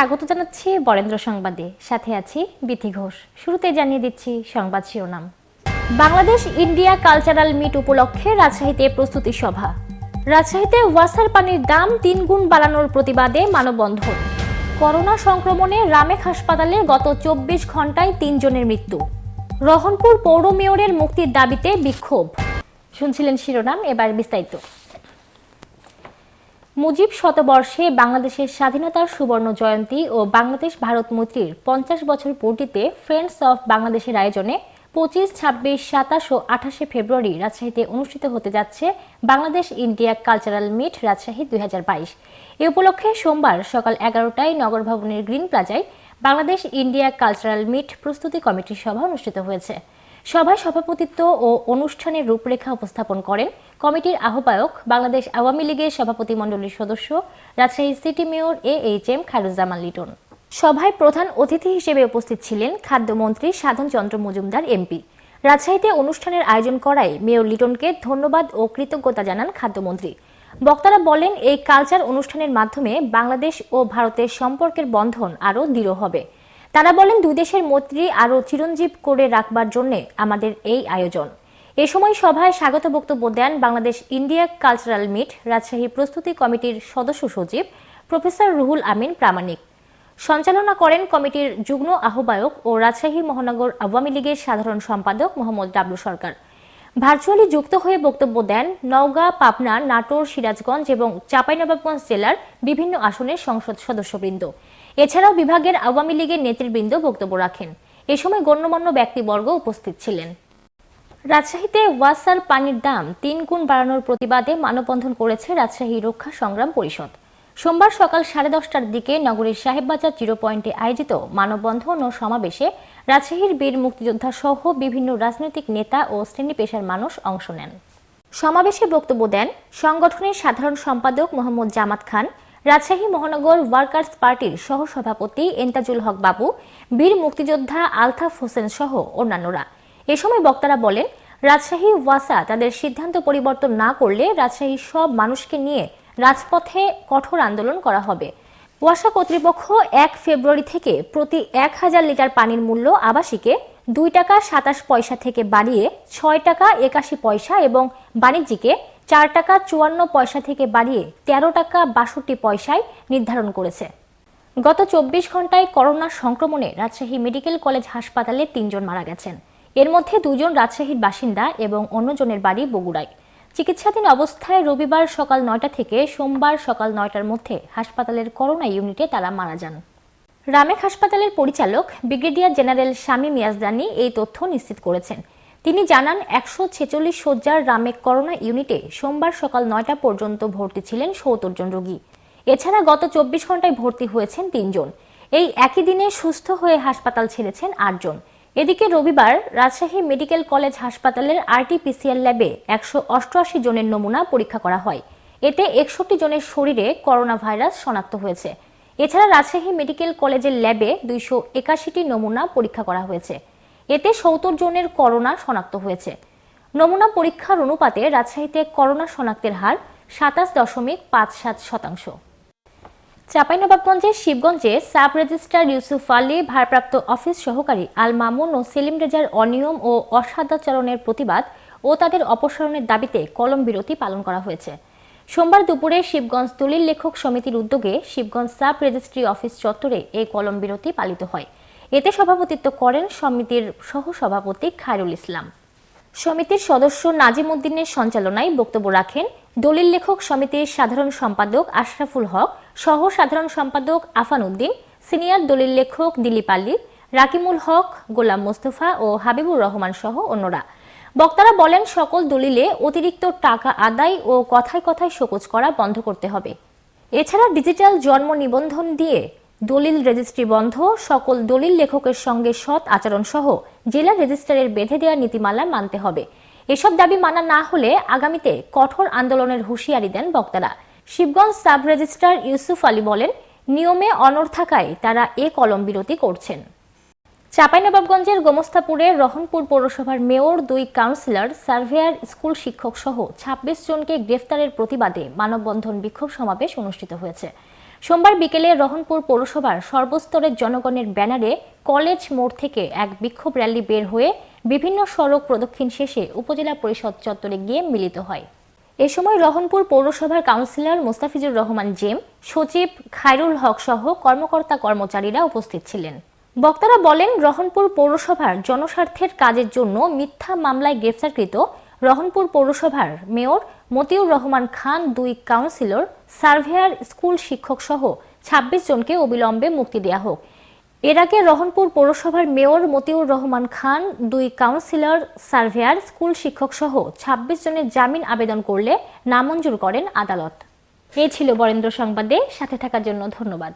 স্বাগত জানাচ্ছি বরেন্দ্র সংবাদে। সাথে আছি বিথি ঘোষ। শুরুতে জানিয়ে দিচ্ছি সংবাদ শিরোনাম। বাংলাদেশ ইন্ডিয়া কালচারাল মিট উপলক্ষে রাজশাহীতে প্রস্তুতি সভা। রাজশাহীতে ওয়াসার পানির দাম তিন গুণ বাড়ানোর প্রতিবাদে মানববন্ধন। করোনা সংক্রমণে রামেক হাসপাতালে গত চব্বিশ ঘন্টায় তিনজনের মৃত্যু। রহনপুর পৌর মেয়রের মুক্তির দাবিতে বিক্ষোভ। শুনছিলেন শিরোনাম, এবার বিস্তারিত। মুজিব শতবর্ষে বাংলাদেশের স্বাধীনতার সুবর্ণ জয়ন্তী ও বাংলাদেশ ভারত মৈত্রীর পঞ্চাশ বছর পূর্তিতে ফ্রেন্ডস অফ বাংলাদেশের আয়োজনে পঁচিশ, ছাব্বিশ, সাতাশ ও আঠাশে ফেব্রুয়ারি রাজশাহীতে অনুষ্ঠিত হতে যাচ্ছে Bangladesh India cultural meet Rajshahi দুই হাজার বাইশ। এ উপলক্ষে সোমবার সকাল এগারোটায় নগর ভবনের গ্রিন প্লাজায় বাংলাদেশ ইন্ডিয়া কালচারাল মিট প্রস্তুতি কমিটির সভা অনুষ্ঠিত হয়েছে। সভায় সভাপতিত্ব ও অনুষ্ঠানের রূপরেখা উপস্থাপন করেন কমিটির আহ্বায়ক বাংলাদেশ আওয়ামী লীগের সভাপতি মণ্ডলীর সদস্য, Rajshahi city mayor A H M Khairuzzaman Liton. সভায় প্রধান অতিথি হিসেবে উপস্থিত ছিলেন খাদ্যমন্ত্রী সাধন চন্দ্র মজুমদার এমপি। রাজশাহীতে অনুষ্ঠানের আয়োজন করায় মেয়র লিটনকে ধন্যবাদ ও কৃতজ্ঞতা জানান খাদ্যমন্ত্রী। বক্তারা বলেন, এই কালচার অনুষ্ঠানের মাধ্যমে বাংলাদেশ ও ভারতের সম্পর্কের বন্ধন আরও দৃঢ় হবে। তারা বলেন দুই দেশের মৈত্রী আরও চিরঞ্জীব করে রাখবার জন্য আমাদের এই আয়োজন। এ সময় সভায় স্বাগত বক্তব্য দেন Bangladesh India cultural meet Rajshahi প্রস্তুতি কমিটির সদস্য সচিব প্রফেসর রুহুল আমিন প্রামাণিক। সঞ্চালনা করেন কমিটির যুগ্ম আহ্বায়ক ও রাজশাহী মহানগর আওয়ামী লীগের সাধারণ সম্পাদক মোহাম্মদ ডাবলু সরকার। ভার্চুয়ালি যুক্ত হয়ে বক্তব্য দেন নওগাঁ, পাবনা, নাটোর, সিরাজগঞ্জ এবং চাঁপাইনবাবগঞ্জ জেলার বিভিন্ন আসনের সংসদ সদস্যবৃন্দ। এছাড়াও বিভাগের আওয়ামী লীগের নেতৃবৃন্দ বক্তব্য রাখেন। এ সময় গণ্যমান্য ব্যক্তিবর্গ উপস্থিত ছিলেন। রাজশাহীতে ওয়াসার পানির দাম তিন গুণ বাড়ানোর প্রতিবাদে মানববন্ধন করেছে রাজশাহী রক্ষা সংগ্রাম পরিষদ। সোমবার সকাল সাড়ে দশটার দিকে নগরীর সাহেববাজার জিরো পয়েন্টে আয়োজিত মানববন্ধন ও সমাবেশে রাজশাহীর বীর মুক্তিযোদ্ধা সহ বিভিন্ন রাজনৈতিক নেতা ও শ্রেণি পেশার মানুষ অংশ নেন। সমাবেশে বক্তব্য দেন সংগঠনের সাধারণ সম্পাদক মোহাম্মদ জামাত খান, রাজশাহী মহানগর ওয়ার্কার্স পার্টির সহ সভাপতি এন্তাজুল হক বাবু, বীর মুক্তিযোদ্ধা আলতাফ হোসেন সহ অন্যান্যরা। এ সময় বক্তারা বলেন, রাজশাহী ওয়াসা তাদের সিদ্ধান্ত পরিবর্তন না করলে রাজশাহীর সব মানুষকে নিয়ে রাজপথে কঠোর আন্দোলন করা হবে। ওয়াসা কর্তৃপক্ষ এক ফেব্রুয়ারি থেকে প্রতি এক হাজার লিটার পানির মূল্য আবাসিকে দুই টাকা সাতাশ পয়সা থেকে বাড়িয়ে ছয় টাকা একাশি পয়সা এবং বাণিজ্যিকে চার টাকা চুয়ান্ন পয়সা থেকে বাড়িয়ে তেরো টাকা বাষট্টি পয়সায় নির্ধারণ করেছে। গত চব্বিশ ঘন্টায় করোনা সংক্রমণে রাজশাহী মেডিকেল কলেজ হাসপাতালে তিনজন মারা গেছেন। এর মধ্যে দুজন রাজশাহীর বাসিন্দা এবং অন্যজনের বাড়ি বগুড়ায়। চিকিৎসাধীন অবস্থায় রবিবার সকাল নয়টা থেকে সোমবার সকাল নয়টার মধ্যে হাসপাতালের করোনা ইউনিটে তারা মারা যান। রামেক হাসপাতালের পরিচালক ব্রিগেডিয়ার জেনারেল শামীম ইয়াজদানি এই তথ্য নিশ্চিত করেছেন। তিনি জানান, একশো ছেচল্লিশ শয্যার রামেক করোনা ইউনিটে সোমবার সকাল নয়টা পর্যন্ত ভর্তি ছিলেন সত্তর জন রোগী। এছাড়া গত চব্বিশ ঘন্টায় ভর্তি হয়েছেন তিনজন এই একই দিনে সুস্থ হয়ে হাসপাতাল ছেড়েছেন আটজন এদিকে রবিবার রাজশাহী মেডিকেল কলেজ হাসপাতালের আরটিপিসিআর ল্যাবে একশো অষ্টআশি জনের নমুনা পরীক্ষা করা হয়। এতে একষট্টি জনের শরীরে করোনা ভাইরাস শনাক্ত হয়েছে। এছাড়া রাজশাহী মেডিকেল কলেজের ল্যাবে দুইশো একাশিটি নমুনা পরীক্ষা করা হয়েছে। এতে সত্তর জনের করোনা শনাক্ত হয়েছে। নমুনা পরীক্ষার অনুপাতে রাজশাহীতে করোনা শনাক্তের হার সাতাশ দশমিক পাঁচ সাত শতাংশ। চাঁপাইনবাবগঞ্জের শিবগঞ্জে সাব রেজিস্ট্রার ইউসুফ আলী, ভারপ্রাপ্ত অফিস সহকারী আল মামুন ও সেলিম রেজার অনিয়ম ও অসাদাচরণের প্রতিবাদ ও তাদের অপসারণের দাবিতে কলম বিরতি পালন করা হয়েছে। সোমবার দুপুরে শিবগঞ্জ দলিল লেখক সমিতির উদ্যোগে শিবগঞ্জ সাব রেজিস্ট্রি অফিস চত্বরে এই কলম বিরতি পালিত হয়। এতে সভাপতিত্ব করেন সমিতির সহসভাপতি খায়রুল ইসলাম। সমিতির সদস্য নাজিম উদ্দিনের সঞ্চালনায় বক্তব্য রাখেন দলিল লেখক সমিতির সাধারণ সম্পাদক আশরাফুল হক সহ সাধারণ সম্পাদক আফান উদ্দিন, সিনিয়র দলিল লেখক দিলীপ আলী, রাকিমুল হক, গোলাম মোস্তফা ও হাবিবুর রহমান সহ অন্যরা। বক্তারা বলেন, সকল দলিলে অতিরিক্ত টাকা আদায় ও কথায় কথায় শোকজ করা বন্ধ করতে হবে। এছাড়া ডিজিটাল জন্ম নিবন্ধন দিয়ে দলিল রেজিস্ট্রি বন্ধ, সকল দলিল লেখকের সঙ্গে সৎ আচরণ সহ জেলা রেজিস্ট্রারের বেঁধে দেওয়া নীতিমালা মানতে হবে। এসব দাবি মানা না হলে আগামীতে কঠোর আন্দোলনের হুঁশিয়ারি দেন বক্তারা। শিবগঞ্জ সাব রেজিস্ট্রার ইউসুফ আলী বলেন, নিয়মে অনর থাকায় তারা এ কলম বিরতি করছেন। চাঁপাইনবাবগঞ্জের গোমস্তাপুরে রহনপুর পৌরসভার মেয়র, দুই কাউন্সিলর, সার্ভেয়ার, স্কুল শিক্ষক সহ ছাব্বিশ জনকে গ্রেফতারের প্রতিবাদে মানববন্ধন বিক্ষোভ সমাবেশ অনুষ্ঠিত হয়েছে। সোমবার বিকেলে রহনপুর পৌরসভার সর্বস্তরের জনগণের ব্যানারে কলেজ মোড় থেকে এক বিক্ষোভ র্যালি বের হয়ে বিভিন্ন সড়ক প্রদক্ষিণ শেষে উপজেলা পরিষদ চত্বরে গিয়ে মিলিত হয়। এ সময় রহনপুর পৌরসভার কাউন্সিলর মোস্তাফিজুর রহমান জেম, সচিব খায়রুল হক সহ কর্মকর্তা কর্মচারীরা উপস্থিত ছিলেন। বক্তারা বলেন, রহনপুর পৌরসভার জনস্বার্থের কাজের জন্য মিথ্যা মামলায় গ্রেফতারকৃত রহনপুর পৌরসভার মেয়র মতিউর রহমান খান, দুই কাউন্সিলর, সার্ভেয়ার, স্কুল শিক্ষক সহ ছাব্বিশ জনকে অবিলম্বে মুক্তি দেওয়া হোক। এর আগে রহনপুর পৌরসভার মেয়র মতিউর রহমান খান, দুই কাউন্সিলর, সার্ভেয়ার, স্কুল শিক্ষক সহ ছাব্বিশ জনের জামিন আবেদন করলে নামঞ্জুর করেন আদালত। এই ছিল বরেন্দ্র সংবাদে। সাথে থাকার জন্য ধন্যবাদ।